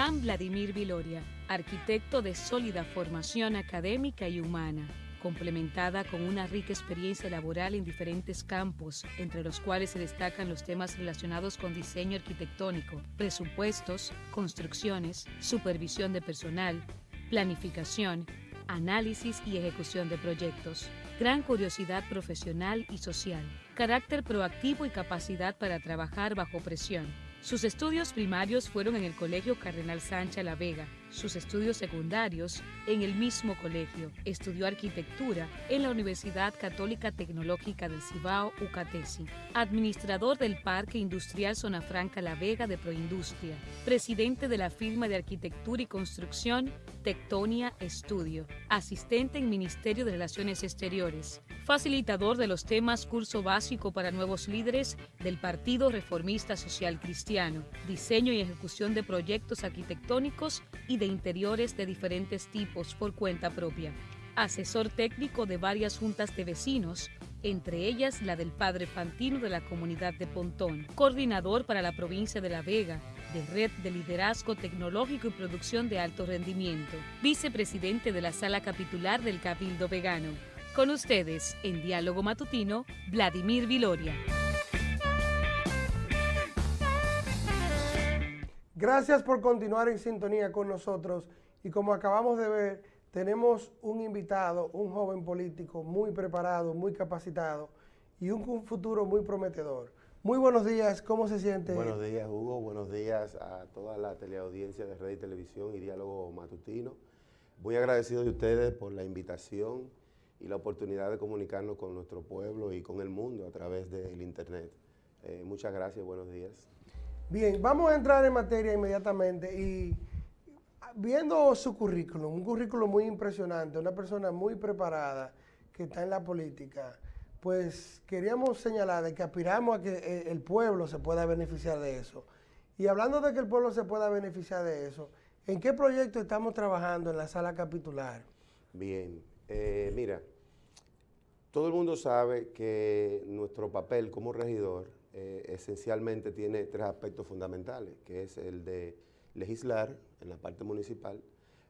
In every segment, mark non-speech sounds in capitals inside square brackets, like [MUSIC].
Iván Vladimir Viloria, arquitecto de sólida formación académica y humana, complementada con una rica experiencia laboral en diferentes campos, entre los cuales se destacan los temas relacionados con diseño arquitectónico, presupuestos, construcciones, supervisión de personal, planificación, análisis y ejecución de proyectos, gran curiosidad profesional y social, carácter proactivo y capacidad para trabajar bajo presión. Sus estudios primarios fueron en el Colegio Cardenal Sánchez La Vega, sus estudios secundarios en el mismo colegio. Estudió arquitectura en la Universidad Católica Tecnológica del Cibao, UCATESI. Administrador del Parque Industrial Zona Franca La Vega de Proindustria. Presidente de la firma de arquitectura y construcción Tectonia Estudio. Asistente en Ministerio de Relaciones Exteriores. Facilitador de los temas Curso Básico para Nuevos Líderes del Partido Reformista Social Cristiano. Diseño y ejecución de proyectos arquitectónicos y de interiores de diferentes tipos por cuenta propia. Asesor técnico de varias juntas de vecinos, entre ellas la del Padre Fantino de la comunidad de Pontón, coordinador para la provincia de La Vega, de Red de Liderazgo Tecnológico y Producción de Alto Rendimiento, vicepresidente de la Sala Capitular del Cabildo Vegano. Con ustedes, en Diálogo Matutino, Vladimir Viloria. Gracias por continuar en sintonía con nosotros y como acabamos de ver, tenemos un invitado, un joven político muy preparado, muy capacitado y un futuro muy prometedor. Muy buenos días, ¿cómo se siente? Buenos días, Hugo. Buenos días a toda la teleaudiencia de Red y Televisión y Diálogo Matutino. Muy agradecido de ustedes por la invitación y la oportunidad de comunicarnos con nuestro pueblo y con el mundo a través del Internet. Eh, muchas gracias, buenos días. Bien, vamos a entrar en materia inmediatamente y viendo su currículum, un currículum muy impresionante, una persona muy preparada que está en la política, pues queríamos señalar de que aspiramos a que eh, el pueblo se pueda beneficiar de eso. Y hablando de que el pueblo se pueda beneficiar de eso, ¿en qué proyecto estamos trabajando en la sala capitular? Bien, eh, mira, todo el mundo sabe que nuestro papel como regidor eh, esencialmente tiene tres aspectos fundamentales, que es el de legislar en la parte municipal,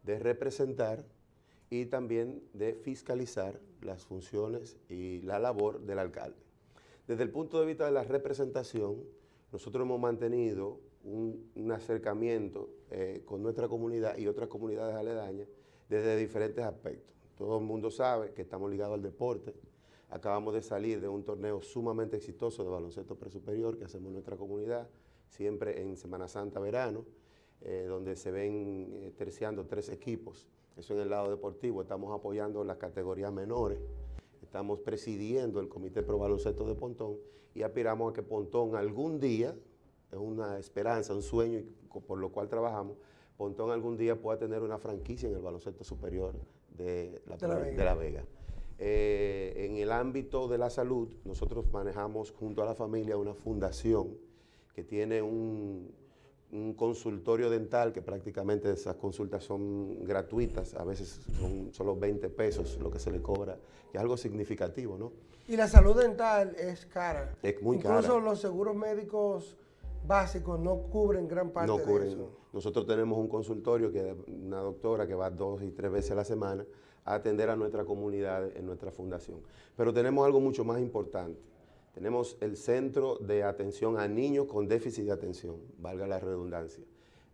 de representar y también de fiscalizar las funciones y la labor del alcalde. Desde el punto de vista de la representación, nosotros hemos mantenido un, acercamiento eh, con nuestra comunidad y otras comunidades aledañas desde diferentes aspectos. Todo el mundo sabe que estamos ligados al deporte, Acabamos de salir de un torneo sumamente exitoso de baloncesto presuperior que hacemos en nuestra comunidad, siempre en Semana Santa verano, eh, donde se ven eh, terciando tres equipos. Eso en el lado deportivo, estamos apoyando las categorías menores, estamos presidiendo el Comité Pro Baloncesto de Pontón y aspiramos a que Pontón algún día, es una esperanza, un sueño por lo cual trabajamos, Pontón algún día pueda tener una franquicia en el baloncesto superior de la, De la Vega. Eh, en el ámbito de la salud, nosotros manejamos junto a la familia una fundación que tiene un, consultorio dental que prácticamente esas consultas son gratuitas, a veces son solo 20 pesos lo que se le cobra, que es algo significativo, ¿no? Y la salud dental es cara. Es muy cara. Incluso los seguros médicos básicos no cubren gran parte no cubren. de eso. Nosotros tenemos un consultorio que una doctora que va dos y tres veces a la semana a atender a nuestra comunidad en nuestra fundación. Pero tenemos algo mucho más importante. Tenemos el Centro de Atención a Niños con Déficit de Atención, valga la redundancia.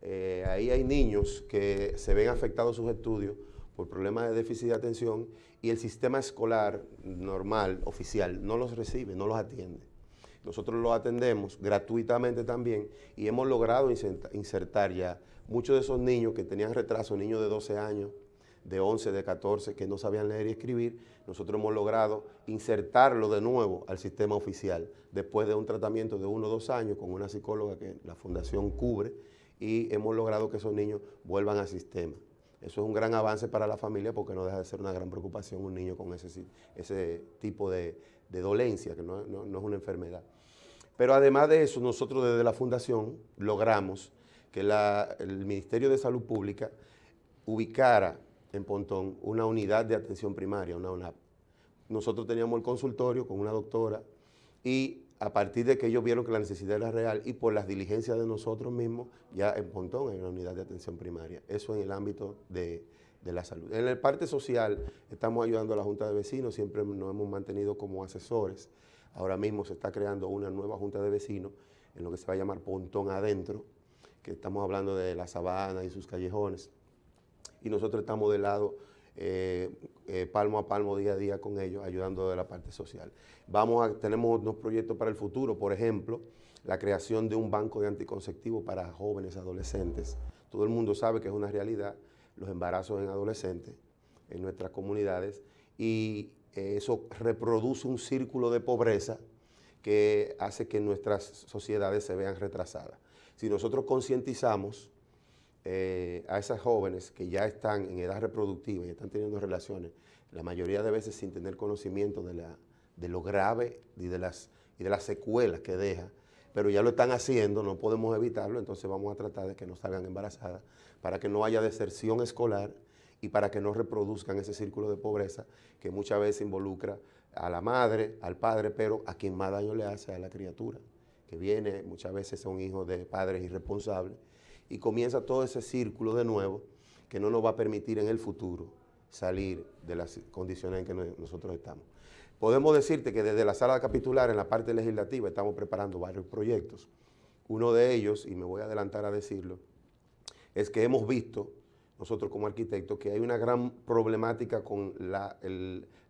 Eh, ahí hay niños que se ven afectados sus estudios por problemas de déficit de atención y el sistema escolar normal, oficial, no los recibe, no los atiende. Nosotros los atendemos gratuitamente también y hemos logrado insertar ya muchos de esos niños que tenían retraso, niños de 12 años, de 11, de 14 que no sabían leer y escribir, nosotros hemos logrado insertarlo de nuevo al sistema oficial después de un tratamiento de uno o dos años con una psicóloga que la fundación cubre y hemos logrado que esos niños vuelvan al sistema. Eso es un gran avance para la familia porque no deja de ser una gran preocupación un niño con ese tipo de, dolencia, que no, es una enfermedad. Pero además de eso, nosotros desde la fundación logramos que el Ministerio de Salud Pública ubicara en Pontón una unidad de atención primaria, una UNAP. Nosotros teníamos el consultorio con una doctora y a partir de que ellos vieron que la necesidad era real y por las diligencias de nosotros mismos, ya en Pontón en la unidad de atención primaria. Eso en el ámbito de, la salud. En la parte social, estamos ayudando a la Junta de Vecinos, siempre nos hemos mantenido como asesores. Ahora mismo se está creando una nueva Junta de Vecinos en lo que se va a llamar Pontón Adentro, que estamos hablando de la sabana y sus callejones. Y nosotros estamos del lado eh, eh, palmo a palmo, día a día con ellos, ayudando de la parte social. Vamos a, tenemos unos proyectos para el futuro, por ejemplo, la creación de un banco de anticonceptivos para jóvenes adolescentes. Todo el mundo sabe que es una realidad los embarazos en adolescentes en nuestras comunidades y eso reproduce un círculo de pobreza que hace que nuestras sociedades se vean retrasadas. Si nosotros concientizamos eh, a esas jóvenes que ya están en edad reproductiva y están teniendo relaciones, la mayoría de veces sin tener conocimiento de, la, de lo grave y de, las, y de las secuelas que deja, pero ya lo están haciendo, no podemos evitarlo, entonces vamos a tratar de que no salgan embarazadas, para que no haya deserción escolar y para que no reproduzcan ese círculo de pobreza que muchas veces involucra a la madre, al padre, pero a quien más daño le hace a la criatura, que viene, muchas veces son hijos de padres irresponsables, y comienza todo ese círculo de nuevo que no nos va a permitir en el futuro salir de las condiciones en que nosotros estamos. Podemos decirte que desde la sala capitular en la parte legislativa estamos preparando varios proyectos. Uno de ellos, y me voy a adelantar a decirlo, es que hemos visto, nosotros como arquitectos, que hay una gran problemática con la,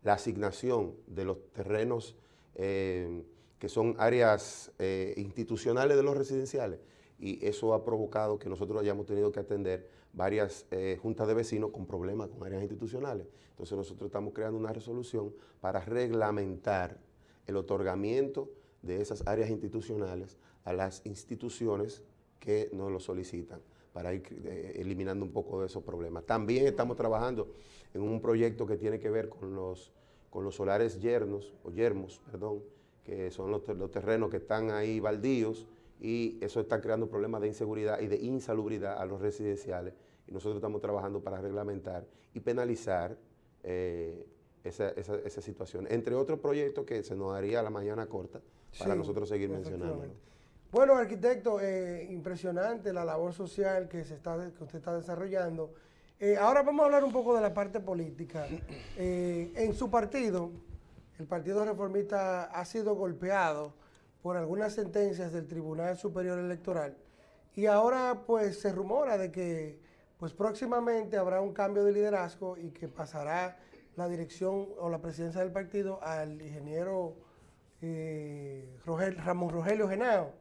asignación de los terrenos eh, que son áreas eh, institucionales de los residenciales y eso ha provocado que nosotros hayamos tenido que atender varias eh, juntas de vecinos con problemas con áreas institucionales. Entonces nosotros estamos creando una resolución para reglamentar el otorgamiento de esas áreas institucionales a las instituciones que nos lo solicitan para ir eh, eliminando un poco de esos problemas. También estamos trabajando en un proyecto que tiene que ver con los, con los solares yernos, o yermos, perdón, que son los, los terrenos que están ahí baldíos, y eso está creando problemas de inseguridad y de insalubridad a los residenciales y nosotros estamos trabajando para reglamentar y penalizar eh, esa, situación. Entre otros proyectos que se nos daría la mañana corta para nosotros seguir mencionando. Bueno, arquitecto, eh, impresionante la labor social que, se está, que usted está desarrollando. Eh, ahora vamos a hablar un poco de la parte política. [CLEARS THROAT] en su partido, el Partido Reformista ha sido golpeado por algunas sentencias del Tribunal Superior Electoral y ahora pues se rumora de que pues próximamente habrá un cambio de liderazgo y que pasará la dirección o la presidencia del partido al ingeniero eh, Ramón Rogelio Genao.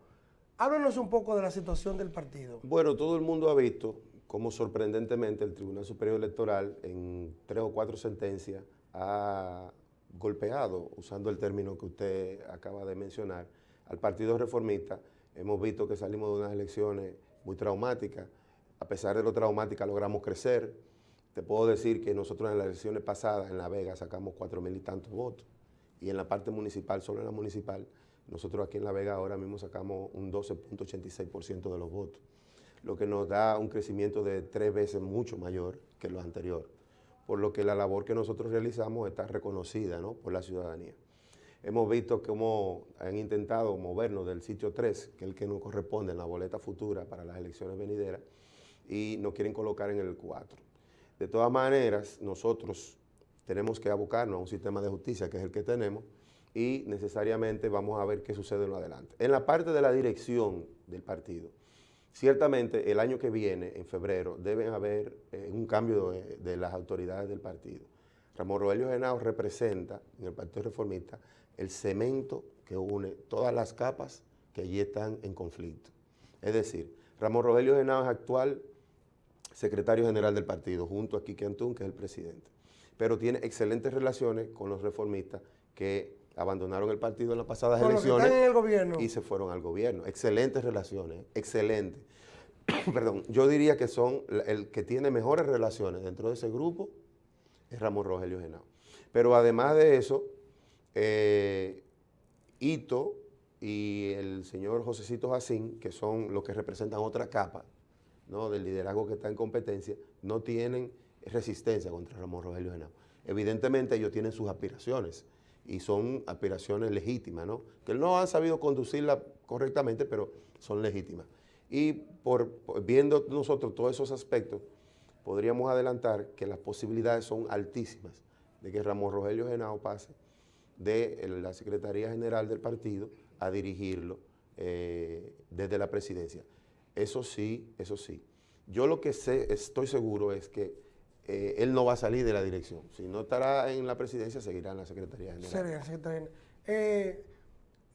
Háblanos un poco de la situación del partido. Bueno, todo el mundo ha visto cómo sorprendentemente el Tribunal Superior Electoral en tres o cuatro sentencias ha golpeado, usando el término que usted acaba de mencionar, al Partido Reformista, hemos visto que salimos de unas elecciones muy traumáticas. A pesar de lo traumática logramos crecer. Te puedo decir que nosotros en las elecciones pasadas en La Vega sacamos cuatro mil y tantos votos. Y en la parte municipal, solo en la municipal, nosotros aquí en La Vega ahora mismo sacamos un 12.86% de los votos, lo que nos da un crecimiento de tres veces mucho mayor que lo anterior, por lo que la labor que nosotros realizamos está reconocida por la ciudadanía. Hemos visto cómo han intentado movernos del sitio 3, que es el que nos corresponde en la boleta futura para las elecciones venideras, y nos quieren colocar en el 4. De todas maneras, nosotros tenemos que abocarnos a un sistema de justicia, que es el que tenemos, y necesariamente vamos a ver qué sucede en lo adelante. En la parte de la dirección del partido, ciertamente el año que viene, en febrero, debe haber eh, un cambio de, las autoridades del partido. Ramón Rogelio Genao representa en el Partido Reformista el cemento que une todas las capas que allí están en conflicto. Es decir, Ramón Rogelio Genao es actual secretario general del partido, junto a Quique Antún, que es el presidente. Pero tiene excelentes relaciones con los reformistas que abandonaron el partido en las pasadas elecciones y se fueron al gobierno. Excelentes relaciones, excelentes. [COUGHS] Perdón, yo diría que son el que tiene mejores relaciones dentro de ese grupo es Ramón Rogelio Genao. Pero además de eso, eh, Ito y el señor Josecito Jacín, que son los que representan otra capa ¿no? del liderazgo que está en competencia, no tienen resistencia contra Ramón Rogelio Genao. Evidentemente ellos tienen sus aspiraciones, y son aspiraciones legítimas, ¿no? Que no han sabido conducirla correctamente, pero son legítimas. Y por, viendo nosotros todos esos aspectos, podríamos adelantar que las posibilidades son altísimas de que Ramón Rogelio Genao pase de la Secretaría General del partido a dirigirlo eh, desde la presidencia. Eso sí, eso sí. Yo lo que sé, estoy seguro es que eh, él no va a salir de la dirección. Si no estará en la presidencia, seguirá en la Secretaría General. Eh,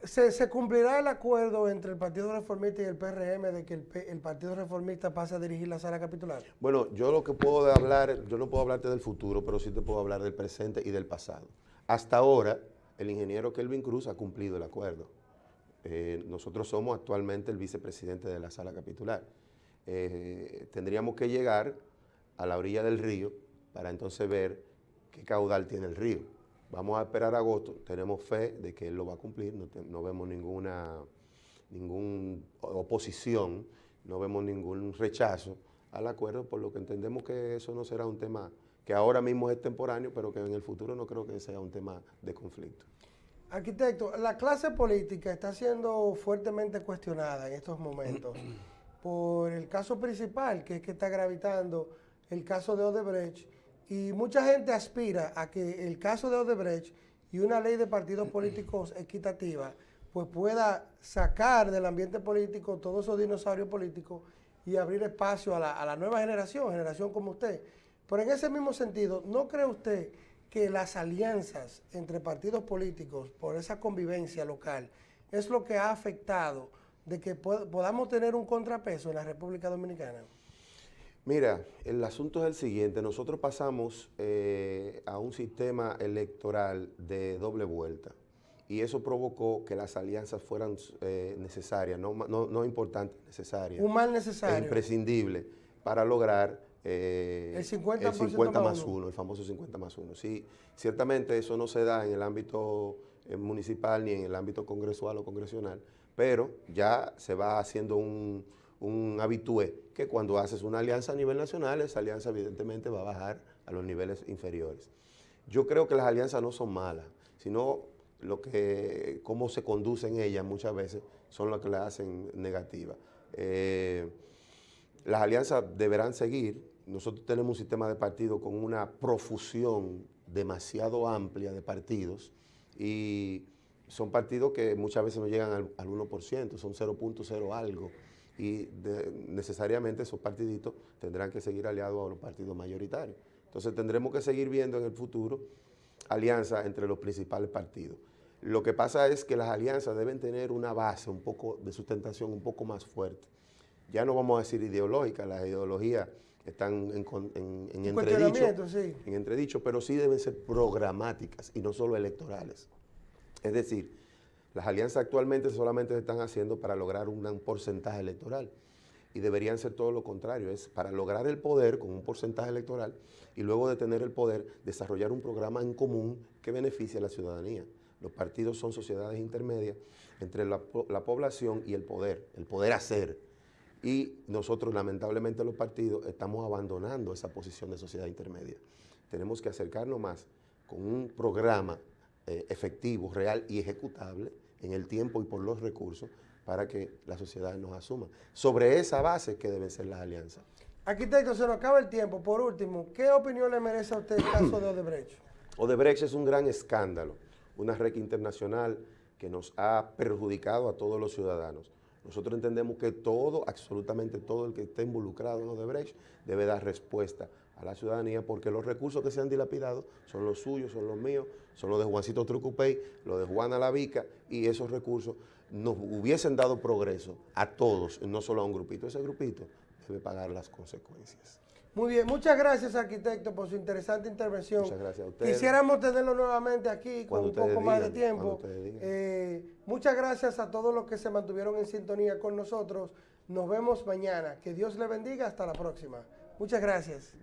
¿se, cumplirá el acuerdo entre el Partido Reformista y el PRM de que el, Partido Reformista pase a dirigir la sala capitular? Bueno, yo lo que puedo hablar, yo no puedo hablarte del futuro, pero sí te puedo hablar del presente y del pasado. Hasta ahora, el ingeniero Kelvin Cruz ha cumplido el acuerdo. Eh, nosotros somos actualmente el vicepresidente de la sala capitular. Eh, tendríamos que llegar a la orilla del río para entonces ver qué caudal tiene el río. Vamos a esperar agosto, tenemos fe de que él lo va a cumplir, no, vemos ninguna, oposición, no vemos ningún rechazo al acuerdo, por lo que entendemos que eso no será un tema que ahora mismo es temporáneo, pero que en el futuro no creo que sea un tema de conflicto. Arquitecto, la clase política está siendo fuertemente cuestionada en estos momentos [CLEARS THROAT] por el caso principal, que es que está gravitando el caso de Odebrecht, y mucha gente aspira a que el caso de Odebrecht y una ley de partidos políticos equitativa, pues pueda sacar del ambiente político todos esos dinosaurios políticos y abrir espacio a la, a la nueva generación, generación como usted. Pero en ese mismo sentido, ¿no cree usted que las alianzas entre partidos políticos por esa convivencia local es lo que ha afectado de que podamos tener un contrapeso en la República Dominicana? Mira, el asunto es el siguiente, nosotros pasamos eh, a un sistema electoral de doble vuelta y eso provocó que las alianzas fueran eh, necesarias, no, no, importantes, necesarias. Un mal necesario. E imprescindible para lograr eh, el 50, más, uno. el famoso 50 más uno. Sí, ciertamente eso no se da en el ámbito municipal ni en el ámbito congresual o congresional, pero ya se va haciendo un, un habitué que cuando haces una alianza a nivel nacional, esa alianza evidentemente va a bajar a los niveles inferiores. Yo creo que las alianzas no son malas, sino lo que, cómo se conducen ellas muchas veces son las que las hacen negativas. Eh, las alianzas deberán seguir, nosotros tenemos un sistema de partidos con una profusión demasiado amplia de partidos y son partidos que muchas veces no llegan al, 1%, son 0.0 algo y necesariamente esos partiditos tendrán que seguir aliados a los partidos mayoritarios. Entonces tendremos que seguir viendo en el futuro alianzas entre los principales partidos. Lo que pasa es que las alianzas deben tener una base un poco de sustentación un poco más fuerte. Ya no vamos a decir ideológica, las ideologías están en, en, entredicho, en entredicho, pero sí deben ser programáticas y no solo electorales. Es decir, las alianzas actualmente solamente se están haciendo para lograr un, porcentaje electoral y deberían ser todo lo contrario, es para lograr el poder con un porcentaje electoral y luego de tener el poder desarrollar un programa en común que beneficie a la ciudadanía. Los partidos son sociedades intermedias entre la, la población y el poder, el poder hacer. Y nosotros, lamentablemente, los partidos estamos abandonando esa posición de sociedad intermedia. Tenemos que acercarnos más con un programa eh, efectivo, real y ejecutable en el tiempo y por los recursos para que la sociedad nos asuma. Sobre esa base que deben ser las alianzas. Arquitecto, se nos acaba el tiempo. Por último, ¿qué opinión le merece a usted el caso de Odebrecht? [CLEARS THROAT] Odebrecht es un gran escándalo, una red internacional que nos ha perjudicado a todos los ciudadanos. Nosotros entendemos que todo, absolutamente todo el que esté involucrado en Odebrecht debe dar respuesta a la ciudadanía porque los recursos que se han dilapidado son los suyos, son los míos, son los de Juancito Trucupey, los de Juana Lavica y esos recursos nos hubiesen dado progreso a todos, no solo a un grupito. Ese grupito debe pagar las consecuencias. Muy bien, muchas gracias arquitecto por su interesante intervención. Muchas gracias a usted. Quisiéramos tenerlo nuevamente aquí con un poco más de tiempo. Eh, muchas gracias a todos los que se mantuvieron en sintonía con nosotros. Nos vemos mañana. Que Dios le bendiga. Hasta la próxima. Muchas gracias.